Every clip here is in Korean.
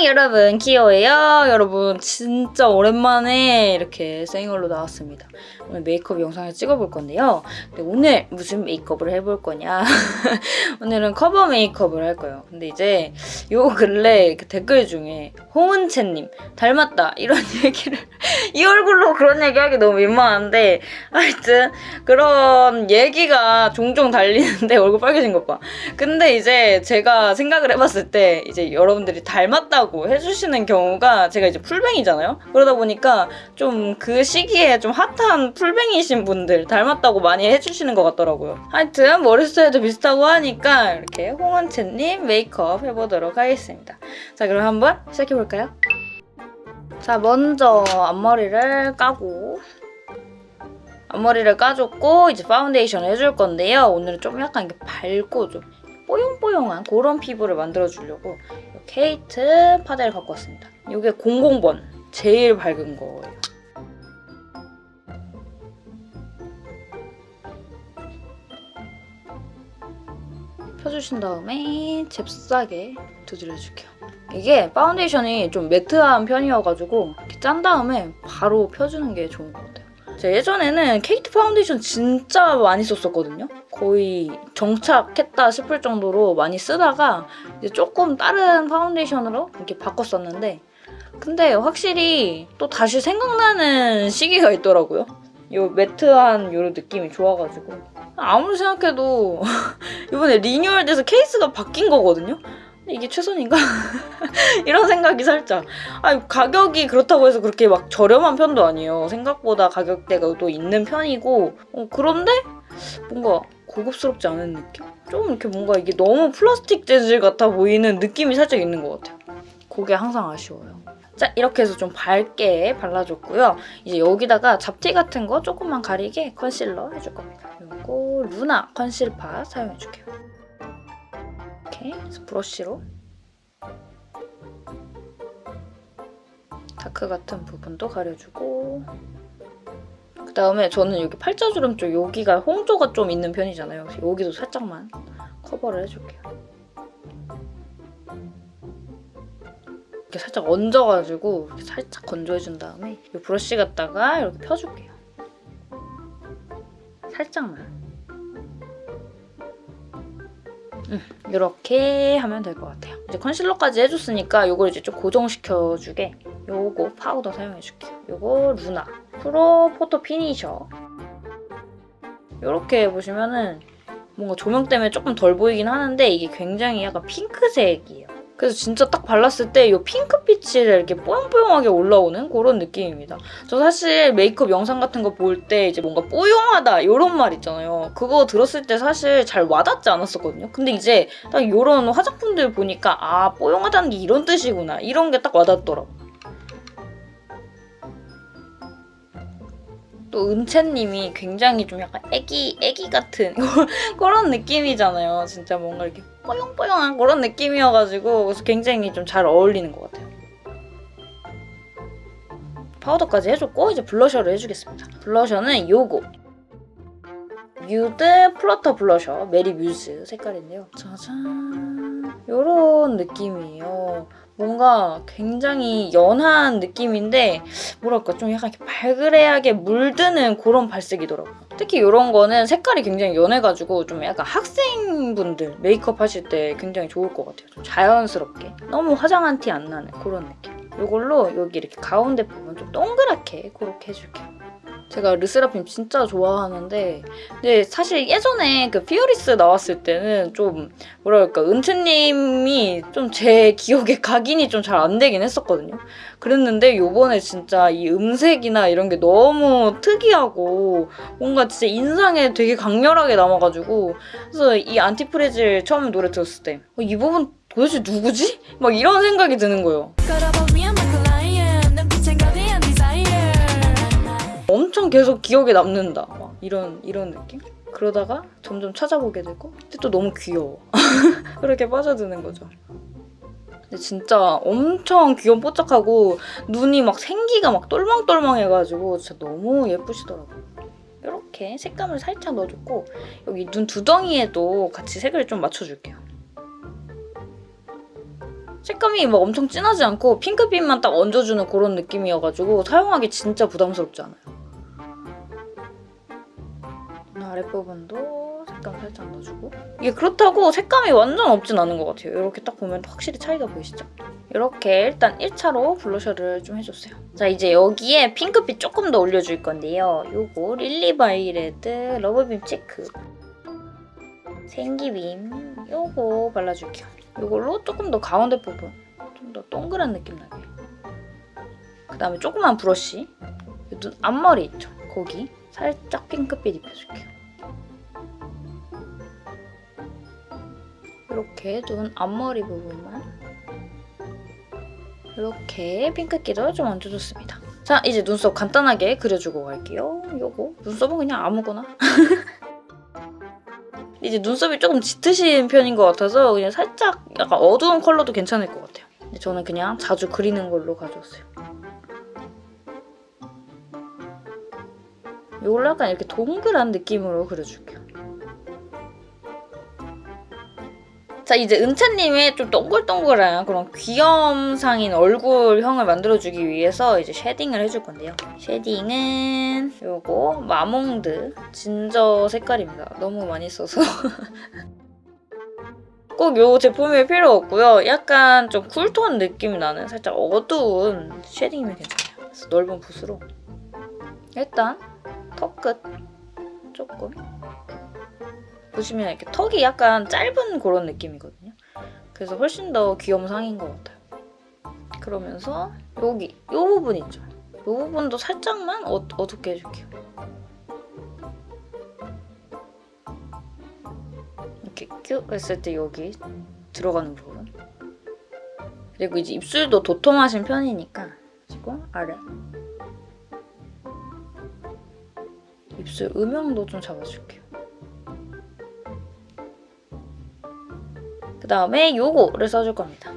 안녕 여러분. 키오예요? 여러분 진짜 오랜만에 이렇게 생얼로 나왔습니다. 오늘 메이크업 영상을 찍어볼 건데요. 근데 오늘 무슨 메이크업을 해볼 거냐? 오늘은 커버 메이크업을 할 거예요. 근데 이제 요 근래 그 댓글 중에 홍은채님 닮았다. 이런 얘기를 이 얼굴로 그런 얘기하기 너무 민망한데 하여튼 그런 얘기가 종종 달리는데 얼굴 빨개진 것봐. 근데 이제 제가 생각을 해봤을 때 이제 여러분들이 닮았다고 해주시는 경우가 제가 이제 풀뱅이잖아요 그러다 보니까 좀 그 시기에 좀 핫한 풀뱅이신 분들 닮았다고 많이 해주시는 것 같더라고요 하여튼 머리 스타일도 비슷하고 하니까 이렇게 홍은채님 메이크업 해보도록 하겠습니다 자 그럼 한번 시작해볼까요? 자 먼저 앞머리를 까고 앞머리를 까줬고 이제 파운데이션을 해줄 건데요. 오늘은 좀 약간 이렇게 밝고 좀 뽀용뽀용한 그런 피부를 만들어주려고 케이트 파데를 갖고 왔습니다. 이게 00번 제일 밝은 거예요. 펴주신 다음에 잽싸게 두드려줄게요. 이게 파운데이션이 좀 매트한 편이어가지고 이렇게 짠 다음에 바로 펴주는 게 좋은 것 같아요. 예전에는 케이트 파운데이션 진짜 많이 썼었거든요. 거의 정착했다 싶을 정도로 많이 쓰다가 이제 조금 다른 파운데이션으로 이렇게 바꿨었는데 근데 확실히 또 다시 생각나는 시기가 있더라고요. 요 매트한 요 느낌이 좋아가지고 아무리 생각해도 이번에 리뉴얼돼서 케이스가 바뀐 거거든요? 이게 최선인가? 이런 생각이 살짝. 아 가격이 그렇다고 해서 그렇게 막 저렴한 편도 아니에요. 생각보다 가격대가 또 있는 편이고. 어, 그런데 뭔가 고급스럽지 않은 느낌? 좀 이렇게 뭔가 이게 너무 플라스틱 재질 같아 보이는 느낌이 살짝 있는 것 같아요. 그게 항상 아쉬워요. 자 이렇게 해서 좀 밝게 발라줬고요. 이제 여기다가 잡티 같은 거 조금만 가리게 컨실러 해줄 겁니다. 그리고 루나 컨실파 사용해줄게요 이렇게 브러쉬로 다크 같은 부분도 가려주고 그 다음에 저는 여기 팔자주름 쪽 여기가 홍조가 좀 있는 편이잖아요. 여기도 살짝만 커버를 해줄게요. 이렇게 살짝 얹어가지고 이렇게 살짝 건조해준 다음에 이 브러쉬 갖다가 이렇게 펴줄게요. 살짝만. 음, 이렇게 하면 될 것 같아요. 이제 컨실러까지 해줬으니까 이걸 이제 좀 고정시켜주게 요거 파우더 사용해줄게요. 요거 루나 프로 포토 피니셔 이렇게 보시면은 뭔가 조명 때문에 조금 덜 보이긴 하는데 이게 굉장히 약간 핑크색이에요. 그래서 진짜 딱 발랐을 때 이 핑크빛이 이렇게 뽀용뽀용하게 올라오는 그런 느낌입니다. 저 사실 메이크업 영상 같은 거 볼 때 이제 뭔가 뽀용하다 이런 말 있잖아요. 그거 들었을 때 사실 잘 와닿지 않았었거든요. 근데 이제 딱 이런 화장품들 보니까 아 뽀용하다는 게 이런 뜻이구나 이런 게 딱 와닿더라고요. 또 은채님이 굉장히 좀 약간 애기 애기 같은 그런 느낌이잖아요. 진짜 뭔가 이렇게 뽀용뽀용한 그런 느낌이어가지고 그래서 굉장히 좀 잘 어울리는 것 같아요. 파우더까지 해줬고 이제 블러셔를 해주겠습니다. 블러셔는 요거 뮤드 플러터 블러셔 메리 뮤즈 색깔인데요. 짜잔 요런 느낌이에요. 뭔가 굉장히 연한 느낌인데 뭐랄까 좀 약간 이렇게 발그레하게 물드는 그런 발색이더라고요. 특히 이런 거는 색깔이 굉장히 연해가지고 좀 약간 학생분들 메이크업 하실 때 굉장히 좋을 것 같아요. 좀 자연스럽게. 너무 화장한 티 안 나는 그런 느낌. 이걸로 여기 이렇게 가운데 부분 좀 동그랗게 그렇게 해줄게요. 제가 르세라핌 진짜 좋아하는데 근데 사실 예전에 그 피어리스 나왔을 때는 좀 뭐랄까 은채님이 좀 제 기억에 각인이 좀 잘 안 되긴 했었거든요. 그랬는데 요번에 진짜 이 음색이나 이런 게 너무 특이하고 뭔가 진짜 인상에 되게 강렬하게 남아가지고 그래서 이 안티프레질 처음에 노래 들었을 때이 어, 부분 도대체 누구지? 막 이런 생각이 드는 거예요. 엄청 계속 기억에 남는다. 막 이런 이런 느낌? 그러다가 점점 찾아보게 되고 근데 또 너무 귀여워. 그렇게 빠져드는 거죠. 근데 진짜 엄청 귀염 뽀짝하고 눈이 막 생기가 막 똘망똘망해가지고 진짜 너무 예쁘시더라고요. 이렇게 색감을 살짝 넣어줬고 여기 눈 두덩이에도 같이 색을 좀 맞춰줄게요. 색감이 막 엄청 진하지 않고 핑크빛만 딱 얹어주는 그런 느낌이어가지고 사용하기 진짜 부담스럽지 않아요. 아랫부분도 색감 살짝 넣어주고 이게 그렇다고 색감이 완전 없진 않은 것 같아요. 이렇게 딱 보면 확실히 차이가 보이시죠? 이렇게 일단 1차로 블러셔를 좀 해줬어요. 자 이제 여기에 핑크빛 조금 더 올려줄 건데요. 요거 릴리바이레드 러브빔 체크 생기빔 요거 발라줄게요. 요걸로 조금 더 가운데 부분 좀 더 동그란 느낌 나게 그 다음에 조그만 브러쉬 눈 앞머리 있죠? 거기 살짝 핑크빛 입혀줄게요. 이렇게 눈 앞머리 부분만 이렇게 핑크기를 좀 얹어줬습니다. 자 이제 눈썹 간단하게 그려주고 갈게요. 요거 눈썹은 그냥 아무거나 이제 눈썹이 조금 짙으신 편인 것 같아서 그냥 살짝 약간 어두운 컬러도 괜찮을 것 같아요. 근데 저는 그냥 자주 그리는 걸로 가져왔어요. 이걸로 약간 이렇게 동그란 느낌으로 그려줄게요. 자 이제 은채님의 좀 동글동글한 그런 귀염상인 얼굴형을 만들어주기 위해서 이제 쉐딩을 해줄 건데요. 쉐딩은 요거 마몽드 진저 색깔입니다. 너무 많이 써서 꼭 요 제품이 필요 없고요. 약간 좀 쿨톤 느낌이 나는 살짝 어두운 쉐딩이면 괜찮아요. 그래서 넓은 붓으로 일단 턱 끝 조금 보시면 이렇게 턱이 약간 짧은 그런 느낌이거든요. 그래서 훨씬 더 귀염상인 것 같아요. 그러면서 여기 이 부분 있죠? 이 부분도 살짝만 어, 어둡게 해줄게요. 이렇게 큐 했을 때 여기 들어가는 부분. 그리고 이제 입술도 도톰하신 편이니까 그리고 아래 입술 음영도 좀 잡아줄게요. 다음에 요거를 써줄 겁니다.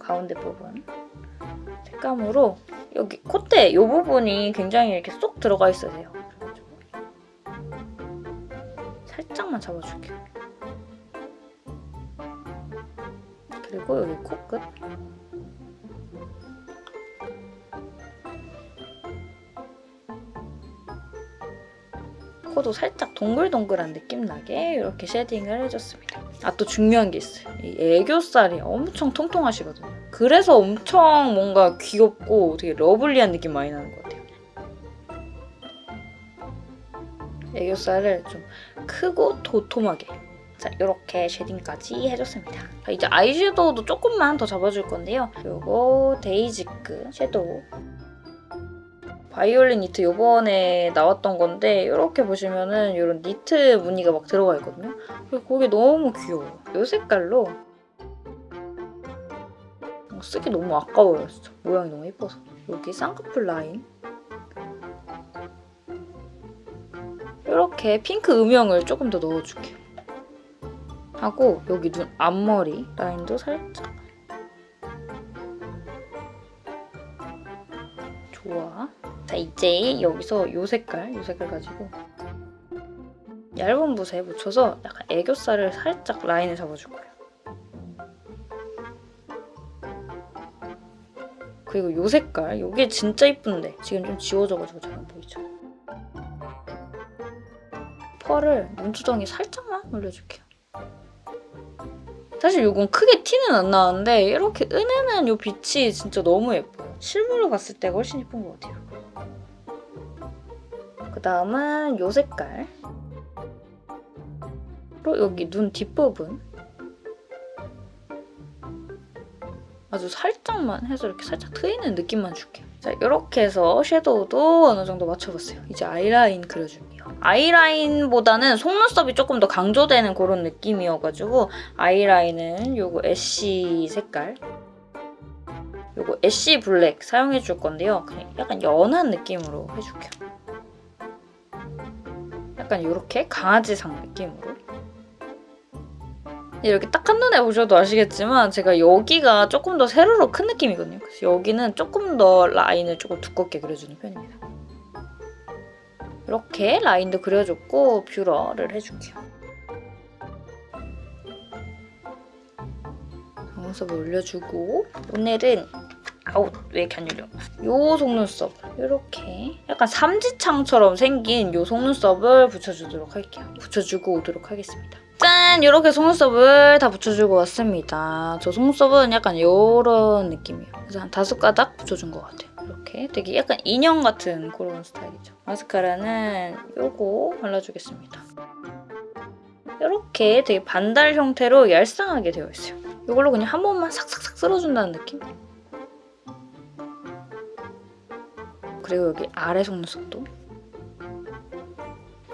가운데 부분 색감으로 여기 콧대 이 부분이 굉장히 이렇게 쏙 들어가 있어야 돼요. 살짝만 잡아줄게요. 그리고 여기 코끝 코도 살짝 동글동글한 느낌 나게 이렇게 쉐딩을 해줬습니다. 아 또 중요한 게 있어요. 이 애교살이 엄청 통통하시거든요. 그래서 엄청 뭔가 귀엽고 되게 러블리한 느낌 많이 나는 것 같아요. 애교살을 좀 크고 도톰하게 자 이렇게 쉐딩까지 해줬습니다. 자, 이제 아이섀도우도 조금만 더 잡아줄 건데요. 요거 데이지크 섀도우 바이올린 니트 요번에 나왔던 건데 이렇게 보시면은 이런 니트 무늬가 막 들어가 있거든요. 그게 너무 귀여워요. 이 색깔로 어, 쓰기 너무 아까워요. 진짜 모양이 너무 예뻐서. 여기 쌍꺼풀 라인 이렇게 핑크 음영을 조금 더 넣어줄게요. 하고 여기 눈 앞머리 라인도 살짝 좋아. 자 이제 여기서 이 색깔, 이 색깔 가지고 얇은 붓에 묻혀서 약간 애교살을 살짝 라인을 잡아줄 거예요. 그리고 이 색깔, 이게 진짜 이쁜데 지금 좀 지워져가지고 잘 안 보이죠? 펄을 눈두덩이 살짝만 올려줄게요. 사실 이건 크게 티는 안 나는데 이렇게 은은한 이 빛이 진짜 너무 예뻐요. 실물로 봤을 때가 훨씬 예쁜 것 같아요. 그 다음은 이 색깔 로 여기 눈 뒷부분 아주 살짝만 해서 이렇게 살짝 트이는 느낌만 줄게요. 자 이렇게 해서 섀도우도 어느 정도 맞춰봤어요. 이제 아이라인 그려줄게요. 아이라인보다는 속눈썹이 조금 더 강조되는 그런 느낌이어가지고 아이라인은 요거 애쉬 색깔 요거 애쉬 블랙 사용해 줄 건데요. 그냥 약간 연한 느낌으로 해줄게요. 약간 이렇게 강아지상 느낌으로 이렇게 딱 한눈에 보셔도 아시겠지만 제가 여기가 조금 더 세로로 큰 느낌이거든요. 그래서 여기는 조금 더 라인을 조금 두껍게 그려주는 편입니다. 이렇게 라인도 그려줬고 뷰러를 해줄게요. 속눈썹을 올려주고 오늘은 아우 왜 열려? 요 속눈썹. 이렇게. 약간 삼지창처럼 생긴 요 속눈썹을 붙여주도록 할게요. 붙여주고 오도록 하겠습니다. 짠! 이렇게 속눈썹을 다 붙여주고 왔습니다. 저 속눈썹은 약간 요런 느낌이에요. 그래서 한 다섯 가닥 붙여준 것 같아요. 이렇게. 되게 약간 인형 같은 그런 스타일이죠. 마스카라는 요거 발라주겠습니다. 이렇게 되게 반달 형태로 얄쌍하게 되어 있어요 이걸로 그냥 한 번만 싹싹싹 쓸어준다는 느낌? 그리고 여기 아래 속눈썹도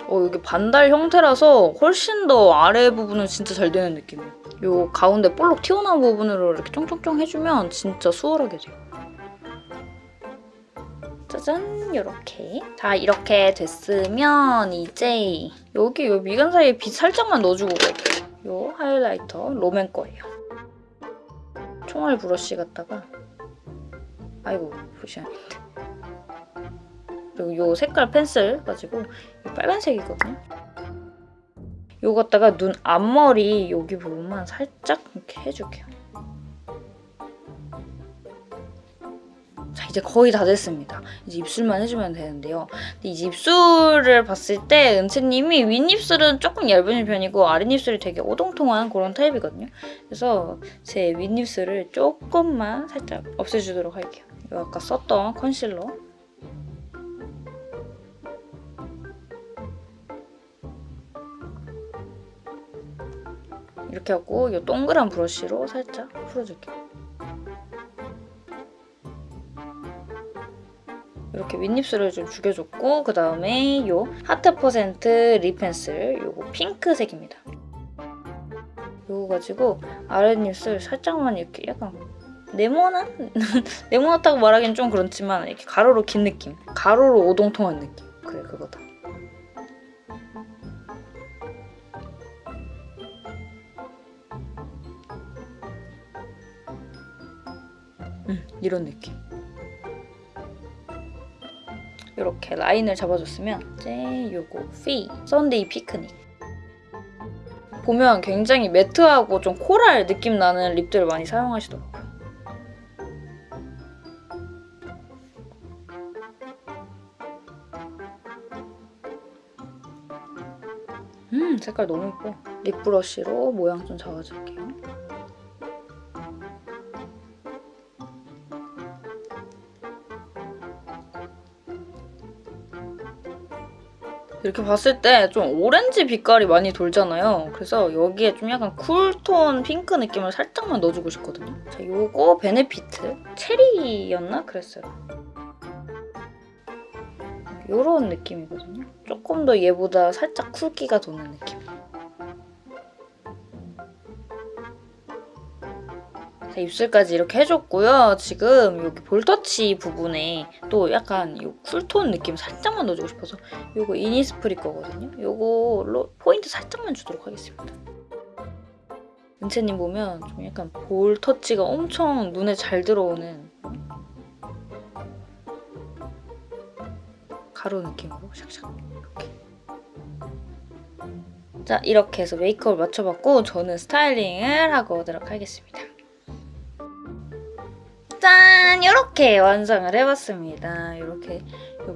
어 여기 반달 형태라서 훨씬 더 아래 부분은 진짜 잘 되는 느낌이에요. 요 가운데 볼록 튀어나온 부분으로 이렇게 쫑쫑쫑 해주면 진짜 수월하게 돼요. 짜잔 이렇게 자 이렇게 됐으면 이제 여기 요 미간 사이에 빛 살짝만 넣어주고 갈게요. 요 하이라이터 롬앤 거예요. 총알 브러쉬 갖다가 아이고 보시면 그리고 요 색깔 펜슬 가지고 이 빨간색이거든요. 요거 갖다가 눈 앞머리 여기 부분만 살짝 이렇게 해줄게요. 이제 거의 다 됐습니다. 이제 입술만 해주면 되는데요. 이제 입술을 봤을 때 은채님이 윗입술은 조금 얇은 편이고 아랫입술이 되게 오동통한 그런 타입이거든요. 그래서 제 윗입술을 조금만 살짝 없애주도록 할게요. 요 아까 썼던 컨실러 이렇게 하고 이 동그란 브러쉬로 살짝 풀어줄게요. 이렇게 윗입술을 좀 죽여줬고 그 다음에 이 하트 퍼센트 립 펜슬 이거 핑크색입니다. 이거 가지고 아랫입술 살짝만 이렇게 약간 네모난? 네모났다고 말하기는 좀 그렇지만 이렇게 가로로 긴 느낌 가로로 오동통한 느낌 그래 그거다. 음, 이런 느낌. 이렇게 라인을 잡아줬으면 이제 요거 피 썬데이 피크닉 보면 굉장히 매트하고 좀 코랄 느낌 나는 립들을 많이 사용하시더라고요. 음 색깔 너무 예뻐. 립 브러쉬로 모양 좀 잡아줄게요. 이렇게 봤을 때 좀 오렌지 빛깔이 많이 돌잖아요. 그래서 여기에 좀 약간 cool tone 핑크 느낌을 살짝만 넣어주고 싶거든요. 자, 요거 베네피트 체리였나? 그랬어요. 요런 느낌이거든요. 조금 더 얘보다 살짝 cool기가 도는 느낌. 입술까지 이렇게 해줬고요. 지금 여기 볼터치 부분에 또 약간 이 cool tone 느낌 살짝만 넣어주고 싶어서 이거 이니스프리 거거든요. 이거로 포인트 살짝만 주도록 하겠습니다. 은채님 보면 좀 약간 볼터치가 엄청 눈에 잘 들어오는 가루 느낌으로 샥샥 이렇게 자 이렇게 해서 메이크업을 맞춰봤고 저는 스타일링을 하고 오도록 하겠습니다. 짠! 이렇게 완성을 해봤습니다. 이렇게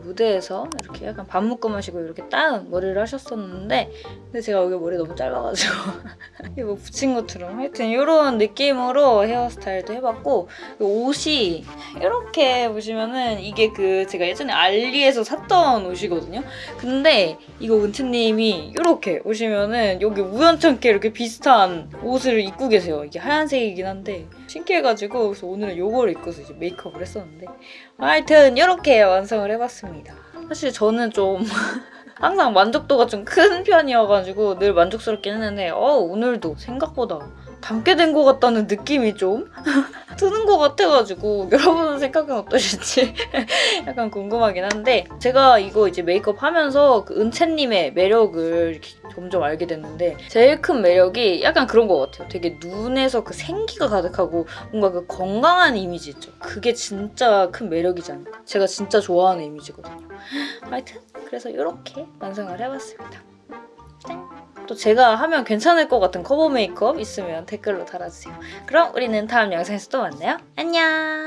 무대에서 이렇게 약간 반 묶음 하시고 이렇게 따은 머리를 하셨었는데 근데 제가 여기 머리 너무 짧아가지고 이거 뭐 붙인 것처럼 하여튼 이런 느낌으로 헤어스타일도 해봤고 옷이 이렇게 보시면은 이게 그 제가 예전에 알리에서 샀던 옷이거든요. 근데 이거 은채님이 이렇게 보시면은 여기 우연찮게 이렇게 비슷한 옷을 입고 계세요. 이게 하얀색이긴 한데 신기해가지고 그래서 오늘은 이걸 입고서 이제 메이크업을 했었는데 하여튼 이렇게 완성을 해봤습니다. 사실 저는 좀 항상 만족도가 좀 큰 편이어가지고 늘 만족스럽긴 했는데 어 오늘도 생각보다 담게 된 것 같다는 느낌이 좀 드는 것 같아가지고 여러분은 생각은 어떠실지 약간 궁금하긴 한데 제가 이거 이제 메이크업 하면서 그 은채님의 매력을 점점 알게 됐는데 제일 큰 매력이 약간 그런 것 같아요. 되게 눈에서 그 생기가 가득하고 뭔가 그 건강한 이미지 있죠. 그게 진짜 큰 않을까. 제가 진짜 좋아하는 이미지거든요. 하여튼 그래서 이렇게 완성을 해봤습니다. 짠! 또 제가 하면 괜찮을 것 같은 커버 메이크업 있으면 댓글로 달아주세요. 그럼 우리는 다음 영상에서 또 만나요. 안녕!